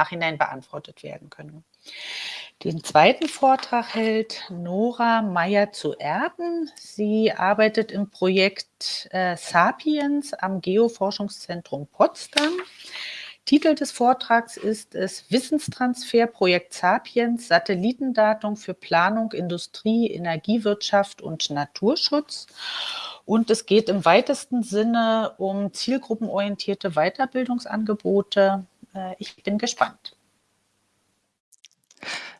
Nachhinein beantwortet werden können. Den zweiten Vortrag hält Nora Meyer zu Erden. Sie arbeitet im Projekt äh, Sapiens am Geoforschungszentrum Potsdam. Titel des Vortrags ist es Wissenstransfer Projekt Sapiens, Satellitendatum für Planung, Industrie, Energiewirtschaft und Naturschutz. Und es geht im weitesten Sinne um zielgruppenorientierte Weiterbildungsangebote. Äh, ich bin gespannt.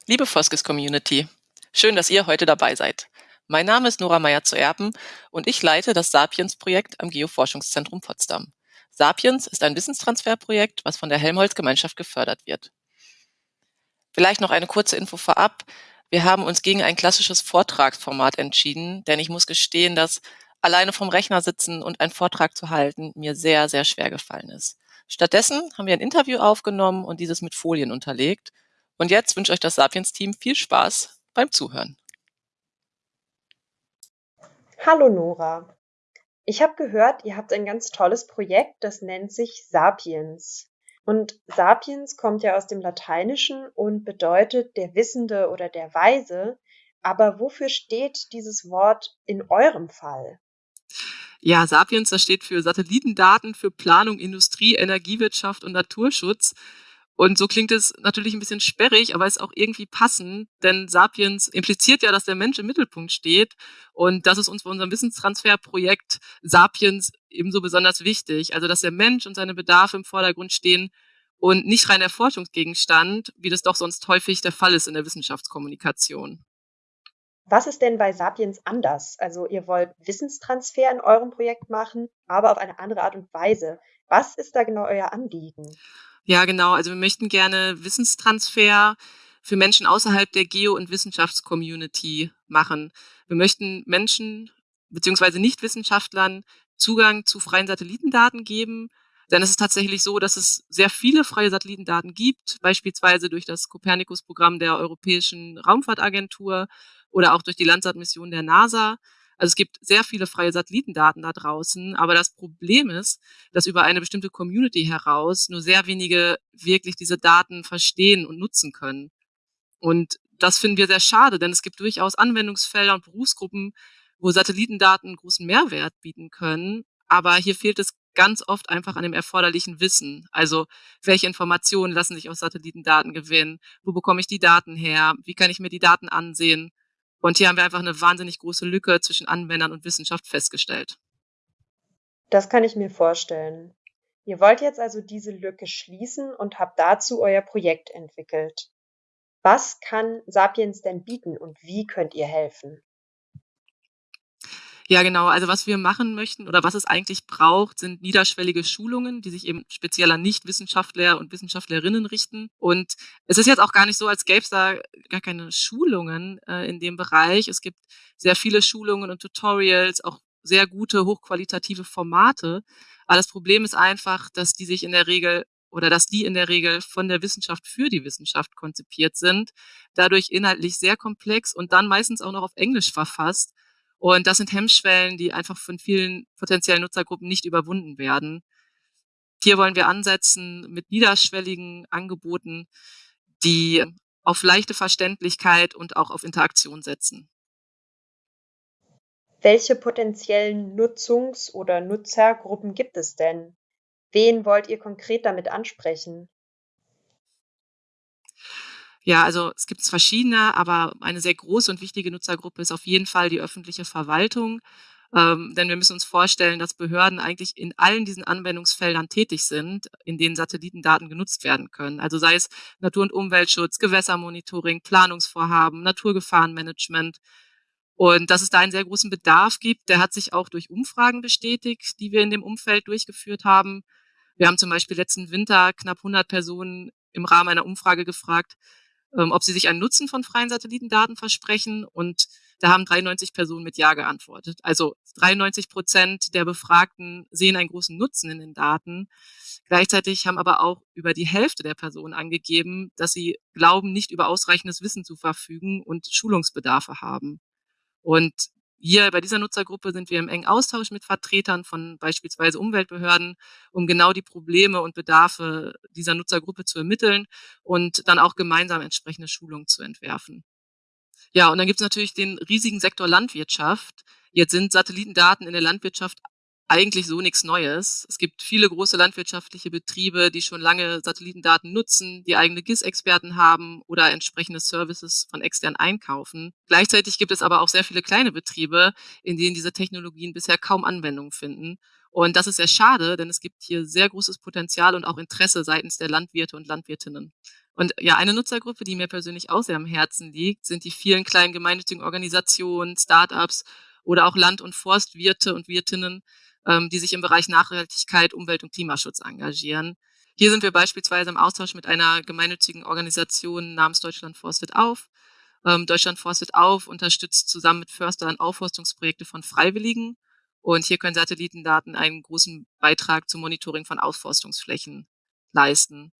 Liebe Foskes Community, schön, dass ihr heute dabei seid. Mein Name ist Nora Meyer zu Erben und ich leite das Sapiens-Projekt am Geoforschungszentrum Potsdam. Sapiens ist ein Wissenstransferprojekt, was von der Helmholtz-Gemeinschaft gefördert wird. Vielleicht noch eine kurze Info vorab. Wir haben uns gegen ein klassisches Vortragsformat entschieden, denn ich muss gestehen, dass alleine vom Rechner sitzen und einen Vortrag zu halten mir sehr, sehr schwer gefallen ist. Stattdessen haben wir ein Interview aufgenommen und dieses mit Folien unterlegt. Und jetzt wünsche euch das Sapiens-Team viel Spaß beim Zuhören. Hallo Nora. Ich habe gehört, ihr habt ein ganz tolles Projekt, das nennt sich Sapiens. Und Sapiens kommt ja aus dem Lateinischen und bedeutet der Wissende oder der Weise. Aber wofür steht dieses Wort in eurem Fall? Ja, Sapiens, das steht für Satellitendaten, für Planung, Industrie, Energiewirtschaft und Naturschutz. Und so klingt es natürlich ein bisschen sperrig, aber ist auch irgendwie passend, denn Sapiens impliziert ja, dass der Mensch im Mittelpunkt steht. Und das ist uns bei unserem Wissenstransferprojekt Sapiens ebenso besonders wichtig. Also, dass der Mensch und seine Bedarfe im Vordergrund stehen und nicht rein der Forschungsgegenstand, wie das doch sonst häufig der Fall ist in der Wissenschaftskommunikation. Was ist denn bei Sapiens anders? Also ihr wollt Wissenstransfer in eurem Projekt machen, aber auf eine andere Art und Weise. Was ist da genau euer Anliegen? Ja, genau. Also wir möchten gerne Wissenstransfer für Menschen außerhalb der Geo- und Wissenschaftscommunity machen. Wir möchten Menschen beziehungsweise Nichtwissenschaftlern Zugang zu freien Satellitendaten geben. Denn es ist tatsächlich so, dass es sehr viele freie Satellitendaten gibt, beispielsweise durch das Copernicus-Programm der Europäischen Raumfahrtagentur oder auch durch die Landsat-Mission der NASA. Also es gibt sehr viele freie Satellitendaten da draußen, aber das Problem ist, dass über eine bestimmte Community heraus nur sehr wenige wirklich diese Daten verstehen und nutzen können. Und das finden wir sehr schade, denn es gibt durchaus Anwendungsfelder und Berufsgruppen, wo Satellitendaten großen Mehrwert bieten können. Aber hier fehlt es ganz oft einfach an dem erforderlichen Wissen. Also welche Informationen lassen sich aus Satellitendaten gewinnen? Wo bekomme ich die Daten her? Wie kann ich mir die Daten ansehen? Und hier haben wir einfach eine wahnsinnig große Lücke zwischen Anwendern und Wissenschaft festgestellt. Das kann ich mir vorstellen. Ihr wollt jetzt also diese Lücke schließen und habt dazu euer Projekt entwickelt. Was kann Sapiens denn bieten und wie könnt ihr helfen? Ja, genau. Also was wir machen möchten oder was es eigentlich braucht, sind niederschwellige Schulungen, die sich eben speziell an Nichtwissenschaftler und Wissenschaftlerinnen richten. Und es ist jetzt auch gar nicht so, als gäbe es da gar keine Schulungen äh, in dem Bereich. Es gibt sehr viele Schulungen und Tutorials, auch sehr gute, hochqualitative Formate. Aber das Problem ist einfach, dass die sich in der Regel oder dass die in der Regel von der Wissenschaft für die Wissenschaft konzipiert sind, dadurch inhaltlich sehr komplex und dann meistens auch noch auf Englisch verfasst und das sind Hemmschwellen, die einfach von vielen potenziellen Nutzergruppen nicht überwunden werden. Hier wollen wir ansetzen mit niederschwelligen Angeboten, die auf leichte Verständlichkeit und auch auf Interaktion setzen. Welche potenziellen Nutzungs- oder Nutzergruppen gibt es denn? Wen wollt ihr konkret damit ansprechen? Ja, also es gibt verschiedene, aber eine sehr große und wichtige Nutzergruppe ist auf jeden Fall die öffentliche Verwaltung. Ähm, denn wir müssen uns vorstellen, dass Behörden eigentlich in allen diesen Anwendungsfeldern tätig sind, in denen Satellitendaten genutzt werden können. Also sei es Natur- und Umweltschutz, Gewässermonitoring, Planungsvorhaben, Naturgefahrenmanagement. Und dass es da einen sehr großen Bedarf gibt, der hat sich auch durch Umfragen bestätigt, die wir in dem Umfeld durchgeführt haben. Wir haben zum Beispiel letzten Winter knapp 100 Personen im Rahmen einer Umfrage gefragt, ähm, ob sie sich einen Nutzen von freien Satellitendaten versprechen. Und da haben 93 Personen mit Ja geantwortet. Also 93 Prozent der Befragten sehen einen großen Nutzen in den Daten. Gleichzeitig haben aber auch über die Hälfte der Personen angegeben, dass sie glauben, nicht über ausreichendes Wissen zu verfügen und Schulungsbedarfe haben. Und hier bei dieser Nutzergruppe sind wir im engen Austausch mit Vertretern von beispielsweise Umweltbehörden, um genau die Probleme und Bedarfe dieser Nutzergruppe zu ermitteln und dann auch gemeinsam entsprechende Schulungen zu entwerfen. Ja, und dann gibt es natürlich den riesigen Sektor Landwirtschaft. Jetzt sind Satellitendaten in der Landwirtschaft eigentlich so nichts Neues. Es gibt viele große landwirtschaftliche Betriebe, die schon lange Satellitendaten nutzen, die eigene GIS-Experten haben oder entsprechende Services von extern einkaufen. Gleichzeitig gibt es aber auch sehr viele kleine Betriebe, in denen diese Technologien bisher kaum Anwendung finden. Und das ist sehr schade, denn es gibt hier sehr großes Potenzial und auch Interesse seitens der Landwirte und Landwirtinnen. Und ja, eine Nutzergruppe, die mir persönlich auch sehr am Herzen liegt, sind die vielen kleinen gemeinnützigen Organisationen, Startups oder auch Land- und Forstwirte und Wirtinnen, ähm, die sich im Bereich Nachhaltigkeit, Umwelt und Klimaschutz engagieren. Hier sind wir beispielsweise im Austausch mit einer gemeinnützigen Organisation namens Deutschland forstet auf. Ähm, Deutschland forstet auf unterstützt zusammen mit Förstern Aufforstungsprojekte von Freiwilligen. Und hier können Satellitendaten einen großen Beitrag zum Monitoring von Aufforstungsflächen leisten.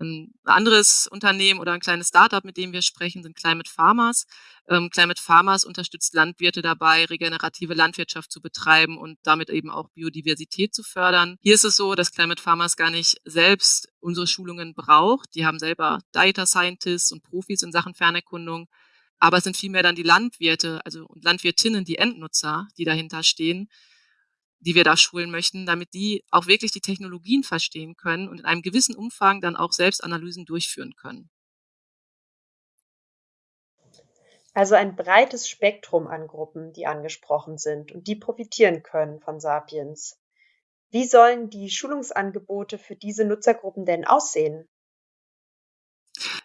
Ein anderes Unternehmen oder ein kleines Startup, mit dem wir sprechen, sind Climate Farmers. Ähm, Climate Farmers unterstützt Landwirte dabei, regenerative Landwirtschaft zu betreiben und damit eben auch Biodiversität zu fördern. Hier ist es so, dass Climate Farmers gar nicht selbst unsere Schulungen braucht. Die haben selber Data Scientists und Profis in Sachen Fernerkundung. Aber es sind vielmehr dann die Landwirte, also und Landwirtinnen, die Endnutzer, die dahinter stehen, die wir da schulen möchten, damit die auch wirklich die Technologien verstehen können und in einem gewissen Umfang dann auch selbst Analysen durchführen können. Also ein breites Spektrum an Gruppen, die angesprochen sind und die profitieren können von Sapiens. Wie sollen die Schulungsangebote für diese Nutzergruppen denn aussehen?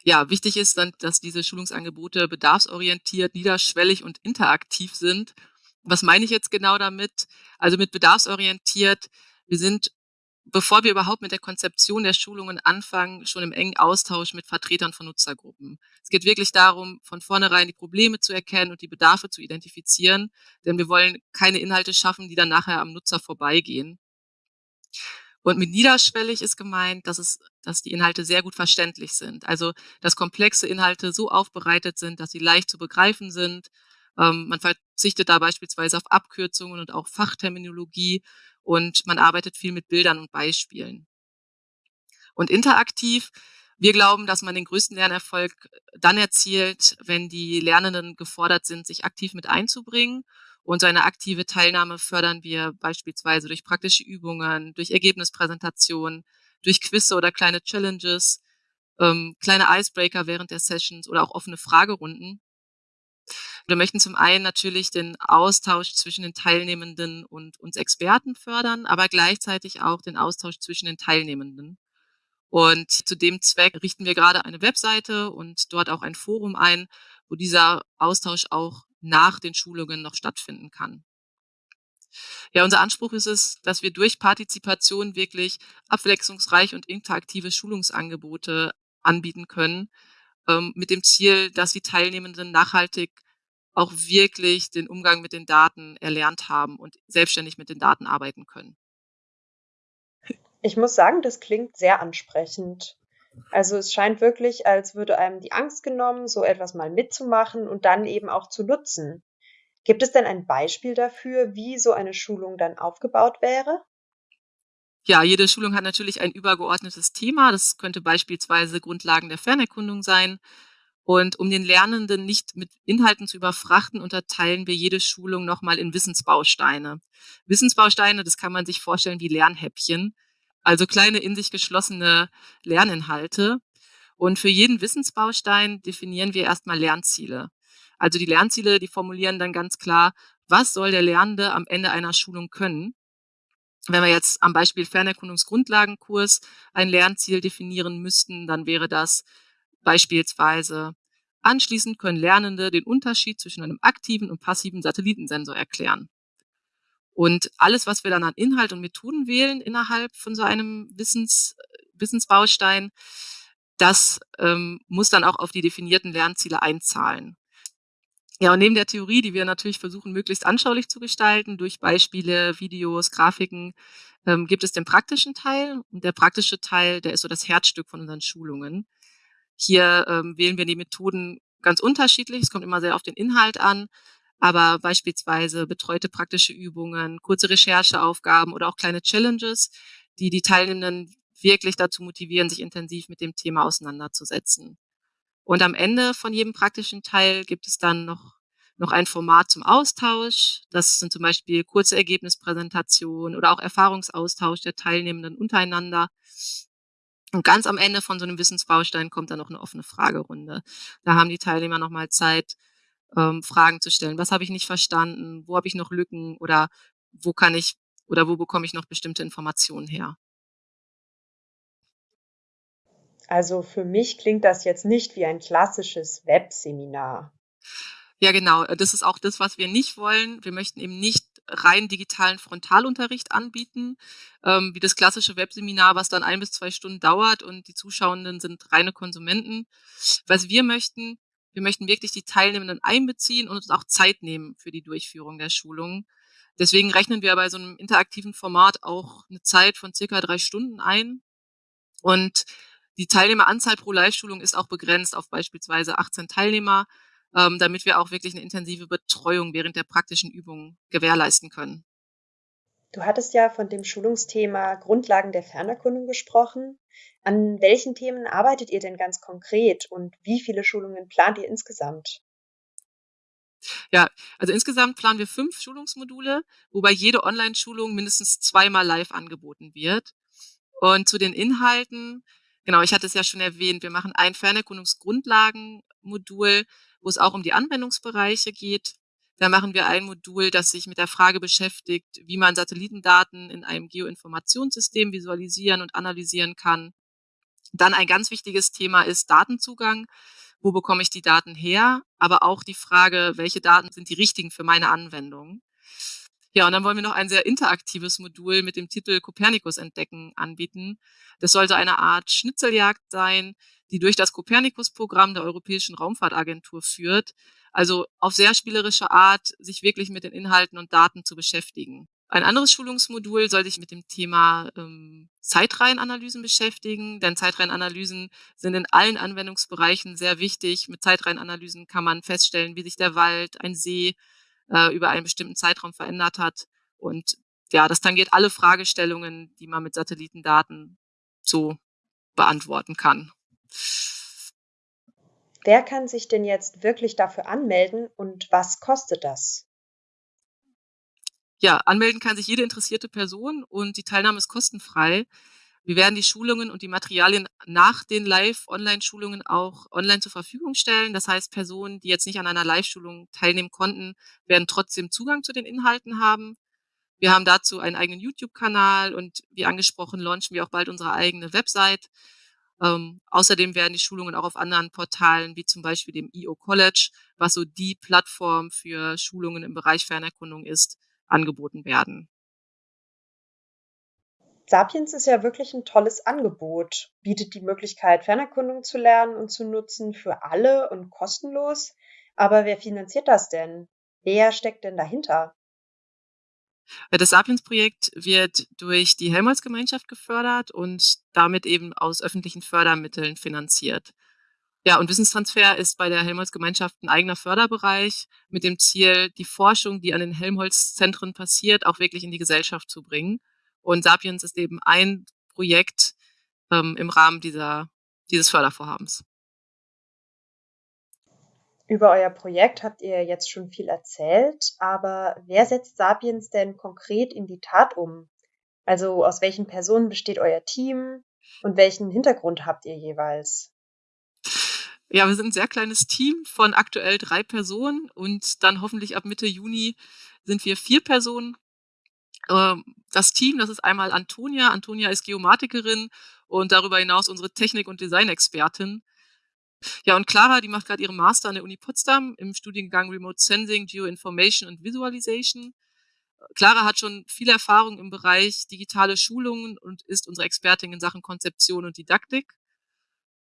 Ja, wichtig ist dann, dass diese Schulungsangebote bedarfsorientiert, niederschwellig und interaktiv sind was meine ich jetzt genau damit? Also mit bedarfsorientiert. Wir sind, bevor wir überhaupt mit der Konzeption der Schulungen anfangen, schon im engen Austausch mit Vertretern von Nutzergruppen. Es geht wirklich darum, von vornherein die Probleme zu erkennen und die Bedarfe zu identifizieren, denn wir wollen keine Inhalte schaffen, die dann nachher am Nutzer vorbeigehen. Und mit niederschwellig ist gemeint, dass es, dass die Inhalte sehr gut verständlich sind. Also, dass komplexe Inhalte so aufbereitet sind, dass sie leicht zu begreifen sind, ähm, man verzichtet da beispielsweise auf Abkürzungen und auch Fachterminologie und man arbeitet viel mit Bildern und Beispielen. Und interaktiv, wir glauben, dass man den größten Lernerfolg dann erzielt, wenn die Lernenden gefordert sind, sich aktiv mit einzubringen. Und so eine aktive Teilnahme fördern wir beispielsweise durch praktische Übungen, durch Ergebnispräsentationen, durch Quizze oder kleine Challenges, ähm, kleine Icebreaker während der Sessions oder auch offene Fragerunden. Wir möchten zum einen natürlich den Austausch zwischen den Teilnehmenden und uns Experten fördern, aber gleichzeitig auch den Austausch zwischen den Teilnehmenden. Und zu dem Zweck richten wir gerade eine Webseite und dort auch ein Forum ein, wo dieser Austausch auch nach den Schulungen noch stattfinden kann. Ja, unser Anspruch ist es, dass wir durch Partizipation wirklich abwechslungsreich und interaktive Schulungsangebote anbieten können, ähm, mit dem Ziel, dass die Teilnehmenden nachhaltig auch wirklich den Umgang mit den Daten erlernt haben und selbstständig mit den Daten arbeiten können. Ich muss sagen, das klingt sehr ansprechend. Also es scheint wirklich, als würde einem die Angst genommen, so etwas mal mitzumachen und dann eben auch zu nutzen. Gibt es denn ein Beispiel dafür, wie so eine Schulung dann aufgebaut wäre? Ja, jede Schulung hat natürlich ein übergeordnetes Thema. Das könnte beispielsweise Grundlagen der Fernerkundung sein. Und um den Lernenden nicht mit Inhalten zu überfrachten, unterteilen wir jede Schulung nochmal in Wissensbausteine. Wissensbausteine, das kann man sich vorstellen wie Lernhäppchen, also kleine in sich geschlossene Lerninhalte. Und für jeden Wissensbaustein definieren wir erstmal Lernziele. Also die Lernziele, die formulieren dann ganz klar, was soll der Lernende am Ende einer Schulung können. Wenn wir jetzt am Beispiel Fernerkundungsgrundlagenkurs ein Lernziel definieren müssten, dann wäre das beispielsweise Anschließend können Lernende den Unterschied zwischen einem aktiven und passiven Satellitensensor erklären. Und alles, was wir dann an Inhalt und Methoden wählen innerhalb von so einem Wissens, Wissensbaustein, das ähm, muss dann auch auf die definierten Lernziele einzahlen. Ja, und neben der Theorie, die wir natürlich versuchen, möglichst anschaulich zu gestalten, durch Beispiele, Videos, Grafiken, ähm, gibt es den praktischen Teil. Und der praktische Teil, der ist so das Herzstück von unseren Schulungen. Hier ähm, wählen wir die Methoden ganz unterschiedlich. Es kommt immer sehr auf den Inhalt an. aber beispielsweise betreute praktische Übungen, kurze Rechercheaufgaben oder auch kleine Challenges, die die Teilnehmenden wirklich dazu motivieren, sich intensiv mit dem Thema auseinanderzusetzen. Und am Ende von jedem praktischen Teil gibt es dann noch, noch ein Format zum Austausch. Das sind zum Beispiel kurze Ergebnispräsentationen oder auch Erfahrungsaustausch der Teilnehmenden untereinander. Und ganz am Ende von so einem Wissensbaustein kommt dann noch eine offene Fragerunde. Da haben die Teilnehmer nochmal Zeit, ähm, Fragen zu stellen. Was habe ich nicht verstanden? Wo habe ich noch Lücken? Oder wo kann ich oder wo bekomme ich noch bestimmte Informationen her? Also für mich klingt das jetzt nicht wie ein klassisches Webseminar. Ja, genau. Das ist auch das, was wir nicht wollen. Wir möchten eben nicht rein digitalen Frontalunterricht anbieten, ähm, wie das klassische Webseminar, was dann ein bis zwei Stunden dauert und die Zuschauenden sind reine Konsumenten. Was wir möchten, wir möchten wirklich die Teilnehmenden einbeziehen und uns auch Zeit nehmen für die Durchführung der Schulung. Deswegen rechnen wir bei so einem interaktiven Format auch eine Zeit von circa drei Stunden ein. Und die Teilnehmeranzahl pro Live-Schulung ist auch begrenzt auf beispielsweise 18 Teilnehmer, ähm, damit wir auch wirklich eine intensive Betreuung während der praktischen Übungen gewährleisten können. Du hattest ja von dem Schulungsthema Grundlagen der Fernerkundung gesprochen. An welchen Themen arbeitet ihr denn ganz konkret und wie viele Schulungen plant ihr insgesamt? Ja, also insgesamt planen wir fünf Schulungsmodule, wobei jede Online-Schulung mindestens zweimal live angeboten wird. Und zu den Inhalten Genau, ich hatte es ja schon erwähnt, wir machen ein Fernerkundungsgrundlagenmodul, wo es auch um die Anwendungsbereiche geht. Da machen wir ein Modul, das sich mit der Frage beschäftigt, wie man Satellitendaten in einem Geoinformationssystem visualisieren und analysieren kann. Dann ein ganz wichtiges Thema ist Datenzugang. Wo bekomme ich die Daten her? Aber auch die Frage, welche Daten sind die richtigen für meine Anwendung? Ja, und dann wollen wir noch ein sehr interaktives Modul mit dem Titel Kopernikus entdecken anbieten. Das sollte eine Art Schnitzeljagd sein, die durch das Kopernikus-Programm der Europäischen Raumfahrtagentur führt. Also auf sehr spielerische Art, sich wirklich mit den Inhalten und Daten zu beschäftigen. Ein anderes Schulungsmodul soll sich mit dem Thema ähm, Zeitreihenanalysen beschäftigen, denn Zeitreihenanalysen sind in allen Anwendungsbereichen sehr wichtig. Mit Zeitreihenanalysen kann man feststellen, wie sich der Wald, ein See, äh, über einen bestimmten Zeitraum verändert hat. Und ja, das tangiert alle Fragestellungen, die man mit Satellitendaten so beantworten kann. Wer kann sich denn jetzt wirklich dafür anmelden und was kostet das? Ja, anmelden kann sich jede interessierte Person und die Teilnahme ist kostenfrei. Wir werden die Schulungen und die Materialien nach den Live-Online-Schulungen auch online zur Verfügung stellen. Das heißt, Personen, die jetzt nicht an einer Live-Schulung teilnehmen konnten, werden trotzdem Zugang zu den Inhalten haben. Wir haben dazu einen eigenen YouTube-Kanal und wie angesprochen, launchen wir auch bald unsere eigene Website. Ähm, außerdem werden die Schulungen auch auf anderen Portalen, wie zum Beispiel dem EO College, was so die Plattform für Schulungen im Bereich Fernerkundung ist, angeboten werden. Sapiens ist ja wirklich ein tolles Angebot, bietet die Möglichkeit, Fernerkundung zu lernen und zu nutzen für alle und kostenlos. Aber wer finanziert das denn? Wer steckt denn dahinter? Das Sapiens-Projekt wird durch die Helmholtz-Gemeinschaft gefördert und damit eben aus öffentlichen Fördermitteln finanziert. Ja, und Wissenstransfer ist bei der Helmholtz-Gemeinschaft ein eigener Förderbereich mit dem Ziel, die Forschung, die an den Helmholtz-Zentren passiert, auch wirklich in die Gesellschaft zu bringen. Und Sapiens ist eben ein Projekt ähm, im Rahmen dieser, dieses Fördervorhabens. Über euer Projekt habt ihr jetzt schon viel erzählt, aber wer setzt Sapiens denn konkret in die Tat um? Also aus welchen Personen besteht euer Team und welchen Hintergrund habt ihr jeweils? Ja, wir sind ein sehr kleines Team von aktuell drei Personen und dann hoffentlich ab Mitte Juni sind wir vier Personen ähm, das Team, das ist einmal Antonia. Antonia ist Geomatikerin und darüber hinaus unsere Technik- und Designexpertin. Ja, und Clara, die macht gerade ihren Master an der Uni Potsdam im Studiengang Remote Sensing, Geoinformation und Visualization. Clara hat schon viel Erfahrung im Bereich digitale Schulungen und ist unsere Expertin in Sachen Konzeption und Didaktik.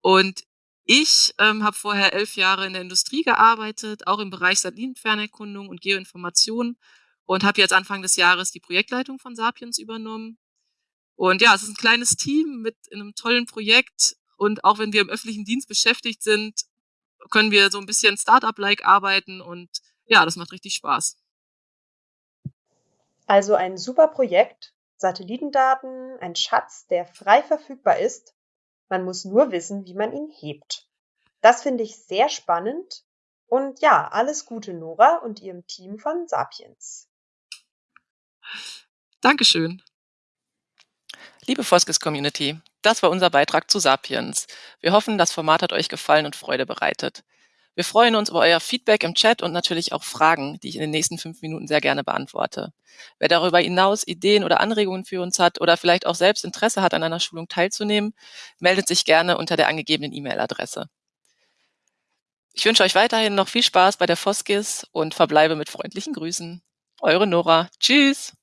Und ich ähm, habe vorher elf Jahre in der Industrie gearbeitet, auch im Bereich Satellitenfernerkundung und Geoinformation und habe jetzt Anfang des Jahres die Projektleitung von Sapiens übernommen. Und ja, es ist ein kleines Team mit einem tollen Projekt. Und auch wenn wir im öffentlichen Dienst beschäftigt sind, können wir so ein bisschen Startup-like arbeiten und ja, das macht richtig Spaß. Also ein super Projekt, Satellitendaten, ein Schatz, der frei verfügbar ist. Man muss nur wissen, wie man ihn hebt. Das finde ich sehr spannend. Und ja, alles Gute, Nora und ihrem Team von Sapiens. Dankeschön. Liebe Foskis Community, das war unser Beitrag zu Sapiens. Wir hoffen, das Format hat euch gefallen und Freude bereitet. Wir freuen uns über euer Feedback im Chat und natürlich auch Fragen, die ich in den nächsten fünf Minuten sehr gerne beantworte. Wer darüber hinaus Ideen oder Anregungen für uns hat oder vielleicht auch selbst Interesse hat, an einer Schulung teilzunehmen, meldet sich gerne unter der angegebenen E-Mail-Adresse. Ich wünsche euch weiterhin noch viel Spaß bei der Foskis und verbleibe mit freundlichen Grüßen. Eure Nora. Tschüss.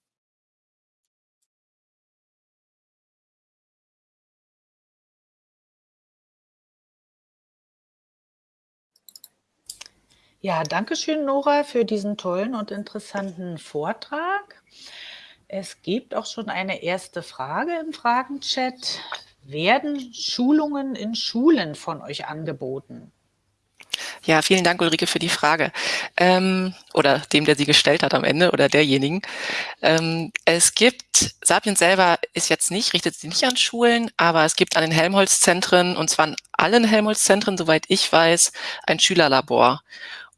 Ja, danke schön, Nora, für diesen tollen und interessanten Vortrag. Es gibt auch schon eine erste Frage im Fragenchat. Werden Schulungen in Schulen von euch angeboten? Ja, vielen Dank, Ulrike, für die Frage. Ähm, oder dem, der sie gestellt hat am Ende oder derjenigen. Ähm, es gibt, Sapiens selber ist jetzt nicht, richtet sich nicht an Schulen, aber es gibt an den Helmholtz-Zentren, und zwar an allen Helmholtz-Zentren, soweit ich weiß, ein Schülerlabor.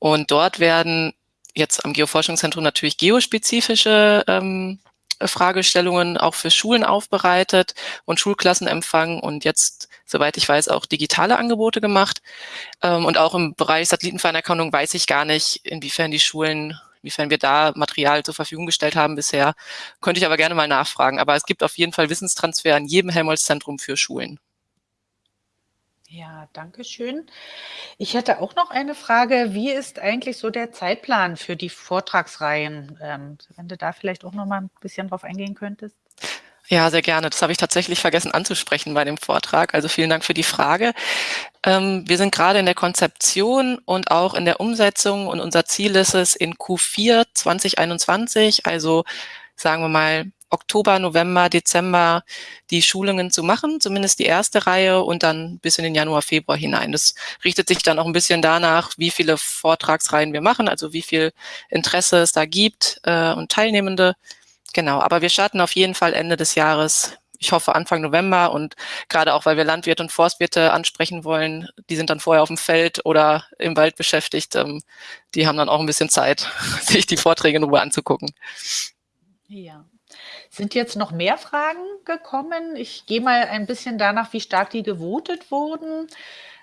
Und dort werden jetzt am Geoforschungszentrum natürlich geospezifische ähm, Fragestellungen auch für Schulen aufbereitet und Schulklassen empfangen und jetzt, soweit ich weiß, auch digitale Angebote gemacht. Ähm, und auch im Bereich Satellitenfernerkennung weiß ich gar nicht, inwiefern die Schulen, inwiefern wir da Material zur Verfügung gestellt haben bisher. Könnte ich aber gerne mal nachfragen. Aber es gibt auf jeden Fall Wissenstransfer in jedem Helmholtz-Zentrum für Schulen. Ja, danke schön. Ich hätte auch noch eine Frage. Wie ist eigentlich so der Zeitplan für die Vortragsreihen? Ähm, wenn du da vielleicht auch noch mal ein bisschen drauf eingehen könntest. Ja, sehr gerne. Das habe ich tatsächlich vergessen anzusprechen bei dem Vortrag. Also vielen Dank für die Frage. Ähm, wir sind gerade in der Konzeption und auch in der Umsetzung und unser Ziel ist es in Q4 2021, also sagen wir mal Oktober, November, Dezember die Schulungen zu machen, zumindest die erste Reihe und dann bis in den Januar, Februar hinein. Das richtet sich dann auch ein bisschen danach, wie viele Vortragsreihen wir machen, also wie viel Interesse es da gibt äh, und Teilnehmende. Genau, aber wir starten auf jeden Fall Ende des Jahres. Ich hoffe Anfang November und gerade auch, weil wir Landwirte und Forstwirte ansprechen wollen, die sind dann vorher auf dem Feld oder im Wald beschäftigt. Ähm, die haben dann auch ein bisschen Zeit, sich die Vorträge in Ruhe anzugucken. Ja. Sind jetzt noch mehr Fragen gekommen? Ich gehe mal ein bisschen danach, wie stark die gewotet wurden.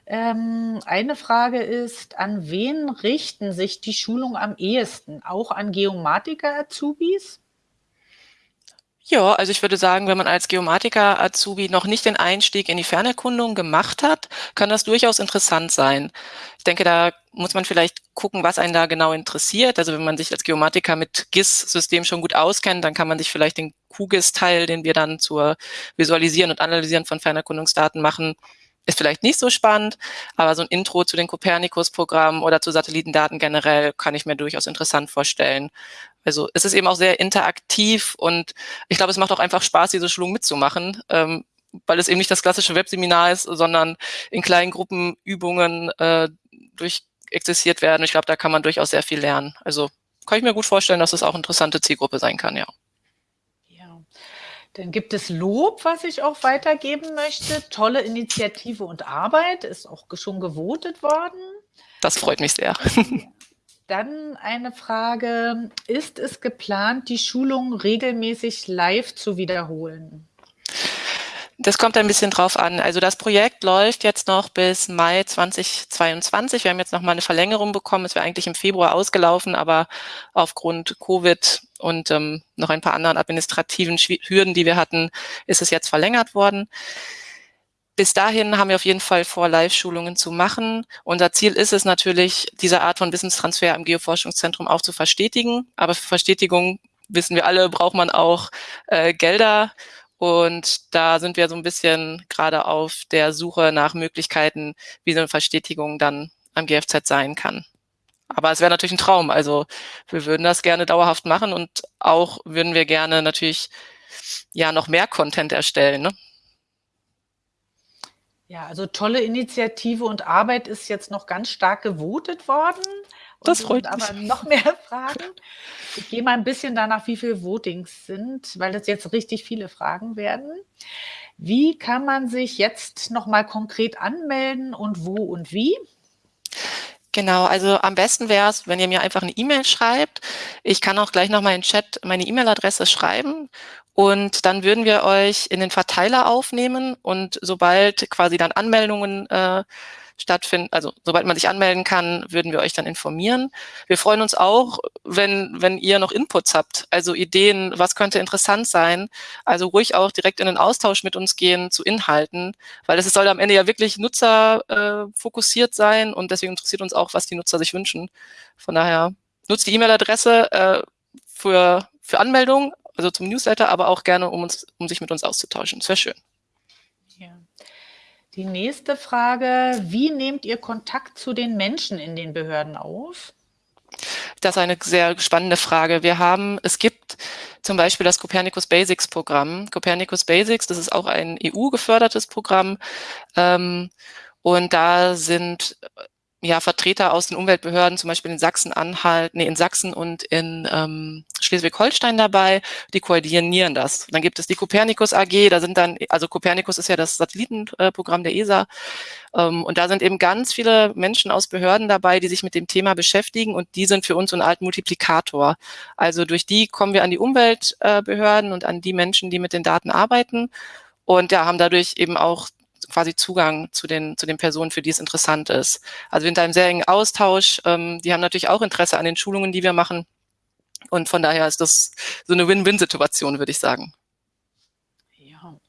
Ähm, eine Frage ist, an wen richten sich die Schulungen am ehesten? Auch an Geomatiker-Azubis? Ja, also ich würde sagen, wenn man als Geomatiker Azubi noch nicht den Einstieg in die Fernerkundung gemacht hat, kann das durchaus interessant sein. Ich denke, da muss man vielleicht gucken, was einen da genau interessiert. Also wenn man sich als Geomatiker mit GIS-System schon gut auskennt, dann kann man sich vielleicht den QGIS-Teil, den wir dann zur Visualisieren und Analysieren von Fernerkundungsdaten machen, ist vielleicht nicht so spannend, aber so ein Intro zu den Copernicus-Programmen oder zu Satellitendaten generell kann ich mir durchaus interessant vorstellen. Also es ist eben auch sehr interaktiv und ich glaube, es macht auch einfach Spaß, diese Schulung mitzumachen, ähm, weil es eben nicht das klassische Webseminar ist, sondern in kleinen Gruppen Übungen äh, durch existiert werden. Ich glaube, da kann man durchaus sehr viel lernen. Also kann ich mir gut vorstellen, dass es auch interessante Zielgruppe sein kann. Ja, dann gibt es Lob, was ich auch weitergeben möchte. Tolle Initiative und Arbeit ist auch schon gewotet worden. Das freut mich sehr. Dann eine Frage, ist es geplant, die Schulung regelmäßig live zu wiederholen? Das kommt ein bisschen drauf an. Also das Projekt läuft jetzt noch bis Mai 2022. Wir haben jetzt noch mal eine Verlängerung bekommen. Es wäre eigentlich im Februar ausgelaufen, aber aufgrund Covid und ähm, noch ein paar anderen administrativen Hürden, die wir hatten, ist es jetzt verlängert worden bis dahin haben wir auf jeden Fall vor, Live-Schulungen zu machen. Unser Ziel ist es natürlich, diese Art von Wissenstransfer am Geoforschungszentrum auch zu verstetigen. Aber für Verstetigung, wissen wir alle, braucht man auch äh, Gelder. Und da sind wir so ein bisschen gerade auf der Suche nach Möglichkeiten, wie so eine Verstetigung dann am GFZ sein kann. Aber es wäre natürlich ein Traum. Also wir würden das gerne dauerhaft machen und auch würden wir gerne natürlich ja noch mehr Content erstellen. Ne? Ja, also tolle Initiative und Arbeit ist jetzt noch ganz stark gewotet worden. Und das freut mich. Aber noch mehr Fragen. Ich gehe mal ein bisschen danach, wie viele Votings sind, weil das jetzt richtig viele Fragen werden. Wie kann man sich jetzt noch mal konkret anmelden und wo und wie? Genau, also am besten wäre es, wenn ihr mir einfach eine E-Mail schreibt. Ich kann auch gleich nochmal in Chat meine E-Mail-Adresse schreiben und dann würden wir euch in den Verteiler aufnehmen und sobald quasi dann Anmeldungen äh, stattfinden, also sobald man sich anmelden kann, würden wir euch dann informieren. Wir freuen uns auch, wenn, wenn ihr noch Inputs habt, also Ideen, was könnte interessant sein. Also ruhig auch direkt in den Austausch mit uns gehen zu Inhalten, weil es soll am Ende ja wirklich nutzerfokussiert äh, sein und deswegen interessiert uns auch, was die Nutzer sich wünschen. Von daher nutzt die E-Mail-Adresse äh, für, für Anmeldung, also zum Newsletter, aber auch gerne, um, uns, um sich mit uns auszutauschen. Das wäre schön. Die nächste Frage, wie nehmt ihr Kontakt zu den Menschen in den Behörden auf? Das ist eine sehr spannende Frage. Wir haben, es gibt zum Beispiel das Copernicus Basics Programm. Copernicus Basics, das ist auch ein EU-gefördertes Programm. Ähm, und da sind ja, Vertreter aus den Umweltbehörden, zum Beispiel in Sachsen-Anhalt, nee, in Sachsen und in ähm, Schleswig-Holstein dabei, die koordinieren das. Dann gibt es die Copernicus AG, da sind dann, also Copernicus ist ja das Satellitenprogramm der ESA, ähm, und da sind eben ganz viele Menschen aus Behörden dabei, die sich mit dem Thema beschäftigen und die sind für uns so eine Art Multiplikator. Also durch die kommen wir an die Umweltbehörden und an die Menschen, die mit den Daten arbeiten und ja, haben dadurch eben auch quasi Zugang zu den, zu den Personen, für die es interessant ist. Also wir sind da im sehr engen Austausch. Ähm, die haben natürlich auch Interesse an den Schulungen, die wir machen. Und von daher ist das so eine Win-Win-Situation, würde ich sagen.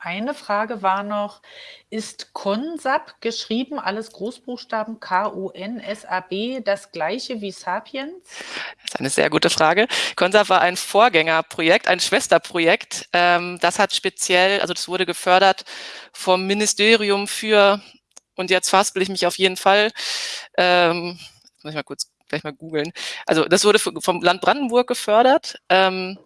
Eine Frage war noch, ist Consap geschrieben, alles Großbuchstaben K-O-N-S-A-B, das gleiche wie Sapiens? Das ist eine sehr gute Frage. Consap war ein Vorgängerprojekt, ein Schwesterprojekt. Ähm, das hat speziell, also das wurde gefördert vom Ministerium für, und jetzt faspel ich mich auf jeden Fall, ähm, muss ich mal kurz gleich mal googeln. Also das wurde vom Land Brandenburg gefördert. Ähm,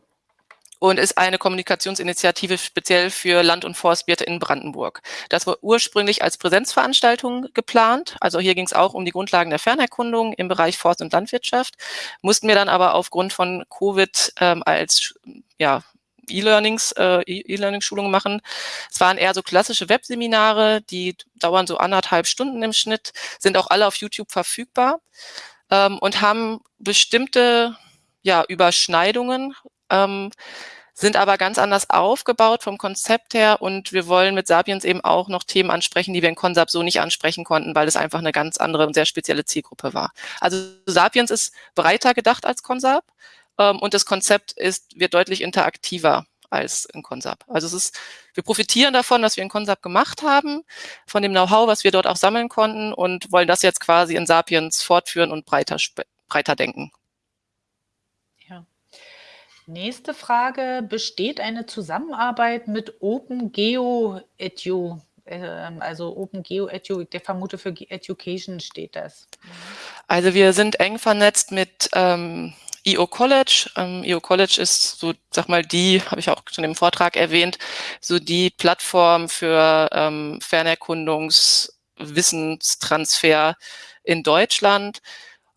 und ist eine Kommunikationsinitiative speziell für Land- und Forstwirte in Brandenburg. Das war ursprünglich als Präsenzveranstaltung geplant. Also hier ging es auch um die Grundlagen der Fernerkundung im Bereich Forst- und Landwirtschaft, mussten wir dann aber aufgrund von Covid ähm, als ja, E-Learnings, äh, E-Learning-Schulungen machen. Es waren eher so klassische Webseminare, die dauern so anderthalb Stunden im Schnitt, sind auch alle auf YouTube verfügbar ähm, und haben bestimmte ja, Überschneidungen ähm, sind aber ganz anders aufgebaut vom Konzept her und wir wollen mit Sapiens eben auch noch Themen ansprechen, die wir in Consap so nicht ansprechen konnten, weil es einfach eine ganz andere und sehr spezielle Zielgruppe war. Also Sapiens ist breiter gedacht als Consap ähm, und das Konzept ist, wird deutlich interaktiver als in Consap. Also es ist, wir profitieren davon, was wir in Consap gemacht haben, von dem Know-how, was wir dort auch sammeln konnten und wollen das jetzt quasi in Sapiens fortführen und breiter, breiter denken. Nächste Frage, besteht eine Zusammenarbeit mit OpenGeo Edu? Ähm, also OpenGeo Edu, der vermute für Education steht das. Also wir sind eng vernetzt mit ähm, EO College. Ähm, EO College ist so, sag mal, die, habe ich auch schon im Vortrag erwähnt, so die Plattform für ähm, Fernerkundungswissenstransfer in Deutschland.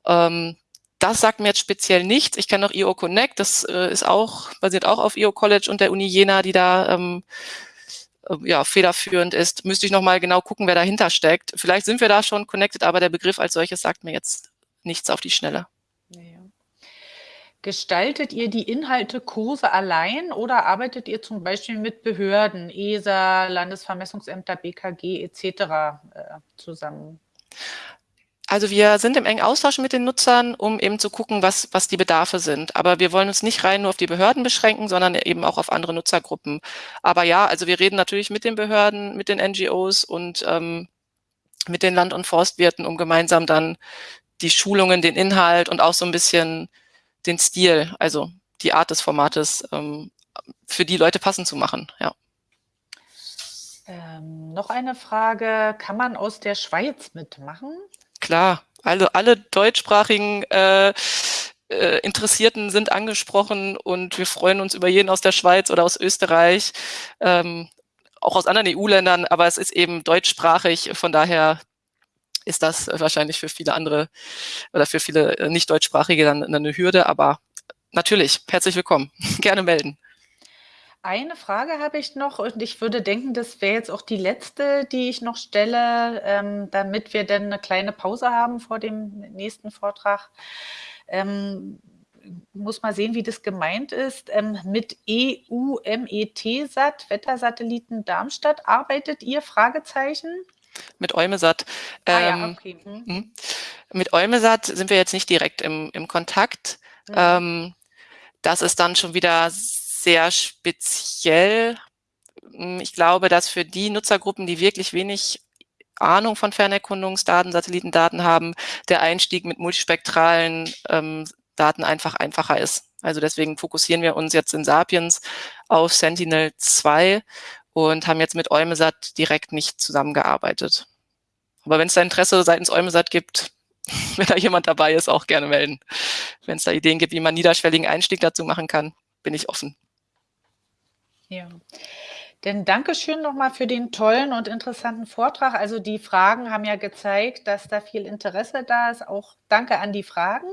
Ähm, das sagt mir jetzt speziell nichts. Ich kenne noch EO Connect, das äh, ist auch, basiert auch auf EO College und der Uni Jena, die da ähm, äh, ja, federführend ist. Müsste ich nochmal genau gucken, wer dahinter steckt. Vielleicht sind wir da schon connected, aber der Begriff als solches sagt mir jetzt nichts auf die Schnelle. Ja. Gestaltet ihr die Inhalte Kurse allein oder arbeitet ihr zum Beispiel mit Behörden, ESA, Landesvermessungsämter, BKG etc. Äh, zusammen? Also wir sind im engen Austausch mit den Nutzern, um eben zu gucken, was, was die Bedarfe sind. Aber wir wollen uns nicht rein nur auf die Behörden beschränken, sondern eben auch auf andere Nutzergruppen. Aber ja, also wir reden natürlich mit den Behörden, mit den NGOs und ähm, mit den Land- und Forstwirten, um gemeinsam dann die Schulungen, den Inhalt und auch so ein bisschen den Stil, also die Art des Formates ähm, für die Leute passend zu machen. Ja. Ähm, noch eine Frage, kann man aus der Schweiz mitmachen? Klar, also alle deutschsprachigen äh, äh, Interessierten sind angesprochen und wir freuen uns über jeden aus der Schweiz oder aus Österreich, ähm, auch aus anderen EU-Ländern, aber es ist eben deutschsprachig, von daher ist das wahrscheinlich für viele andere oder für viele nicht deutschsprachige dann eine Hürde. Aber natürlich, herzlich willkommen. Gerne melden. Eine Frage habe ich noch und ich würde denken, das wäre jetzt auch die letzte, die ich noch stelle, ähm, damit wir dann eine kleine Pause haben vor dem nächsten Vortrag. Ähm, muss mal sehen, wie das gemeint ist. Ähm, mit EU-MET-SAT, Wettersatelliten Darmstadt, arbeitet ihr? Fragezeichen? Mit Eumesat. Ah, ja, ähm, okay. Hm. Mit Eumesat sind wir jetzt nicht direkt im, im Kontakt. Hm. Das ist dann schon wieder sehr speziell. Hm, ich glaube, dass für die Nutzergruppen, die wirklich wenig Ahnung von Fernerkundungsdaten, Satellitendaten haben, der Einstieg mit multispektralen ähm, Daten einfach einfacher ist. Also deswegen fokussieren wir uns jetzt in Sapiens auf Sentinel-2 und haben jetzt mit Eumesat direkt nicht zusammengearbeitet. Aber wenn es da Interesse seitens Eumesat gibt, wenn da jemand dabei ist, auch gerne melden. Wenn es da Ideen gibt, wie man niederschwelligen Einstieg dazu machen kann, bin ich offen. Ja. Dann Dankeschön nochmal für den tollen und interessanten Vortrag. Also die Fragen haben ja gezeigt, dass da viel Interesse da ist. Auch danke an die Fragen.